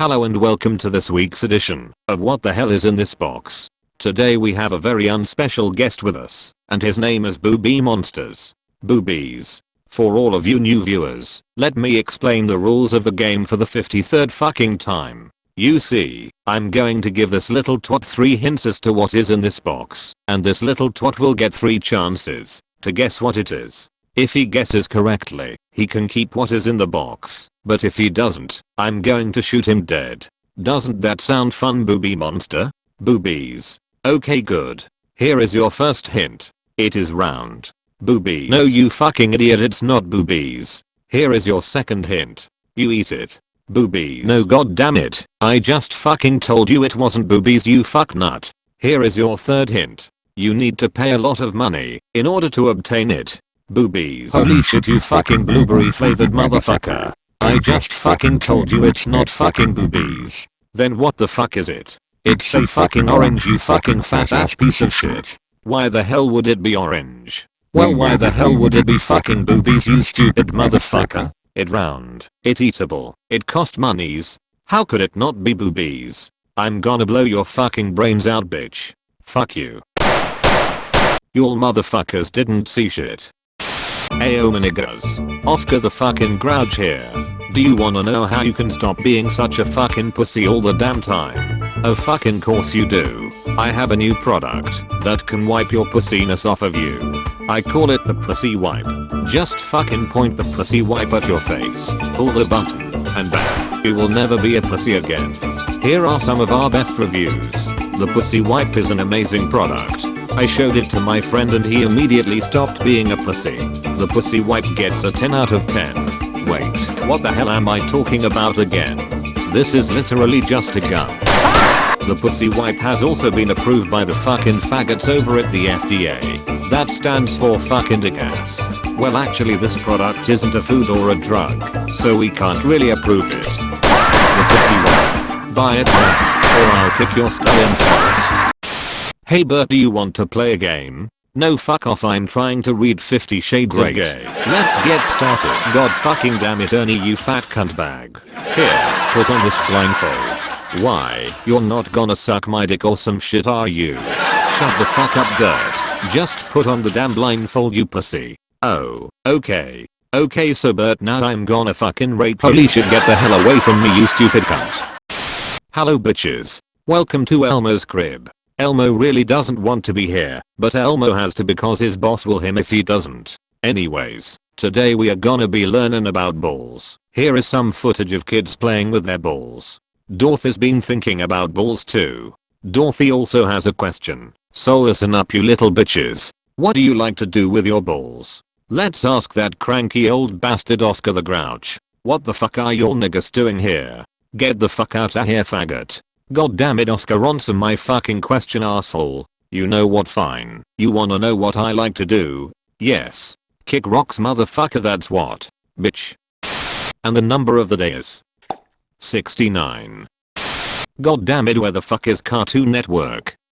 Hello and welcome to this week's edition of What the Hell is in this box. Today we have a very unspecial guest with us, and his name is Booby Monsters. Boobies. For all of you new viewers, let me explain the rules of the game for the 53rd fucking time. You see, I'm going to give this little twat 3 hints as to what is in this box, and this little twat will get 3 chances to guess what it is. If he guesses correctly, he can keep what is in the box, but if he doesn't, I'm going to shoot him dead. Doesn't that sound fun booby monster? Boobies. Okay good. Here is your first hint. It is round. Boobies. No you fucking idiot it's not boobies. Here is your second hint. You eat it. Boobies. No god damn it. I just fucking told you it wasn't boobies you fuck nut. Here is your third hint. You need to pay a lot of money in order to obtain it. Boobies. Holy shit you fucking blueberry flavored motherfucker. I just fucking told you it's not fucking boobies. Then what the fuck is it? It's a fucking orange you fucking fat ass piece of shit. Why the hell would it be orange? Well why the hell would it be fucking boobies you stupid motherfucker? It round. It eatable. It cost monies. How could it not be boobies? I'm gonna blow your fucking brains out bitch. Fuck you. Y'all motherfuckers didn't see shit. Ayo niggas. Oscar the fucking grouch here. Do you wanna know how you can stop being such a fucking pussy all the damn time? Oh fucking course you do. I have a new product that can wipe your pussiness off of you. I call it the pussy wipe. Just fucking point the pussy wipe at your face, pull the button, and bam, you will never be a pussy again. Here are some of our best reviews. The pussy wipe is an amazing product. I showed it to my friend and he immediately stopped being a pussy. The pussy wipe gets a 10 out of 10. Wait, what the hell am I talking about again? This is literally just a gun. The pussy wipe has also been approved by the fucking faggots over at the FDA. That stands for fucking gas. Well actually this product isn't a food or a drug, so we can't really approve it. The pussy wipe. Buy it now, or I'll kick your skull for it. Hey Bert do you want to play a game? No fuck off I'm trying to read 50 shades Great. of gay. Let's get started. God fucking damn it Ernie you fat cunt bag. Here, put on this blindfold. Why, you're not gonna suck my dick or some shit are you? Shut the fuck up Bert. Just put on the damn blindfold you pussy. Oh, okay. Okay so Bert now I'm gonna fucking rape you. Holy shit get the hell away from me you stupid cunt. Hello bitches. Welcome to Elmo's crib. Elmo really doesn't want to be here, but Elmo has to because his boss will him if he doesn't. Anyways, today we are gonna be learning about balls. Here is some footage of kids playing with their balls. Dorothy's been thinking about balls too. Dorothy also has a question. So listen up you little bitches. What do you like to do with your balls? Let's ask that cranky old bastard Oscar the Grouch. What the fuck are your niggas doing here? Get the fuck out of here faggot. God damn it Oscar answer my fucking question asshole. You know what fine. You wanna know what I like to do? Yes. Kick rocks motherfucker that's what. Bitch. And the number of the day is 69. God damn it where the fuck is Cartoon Network?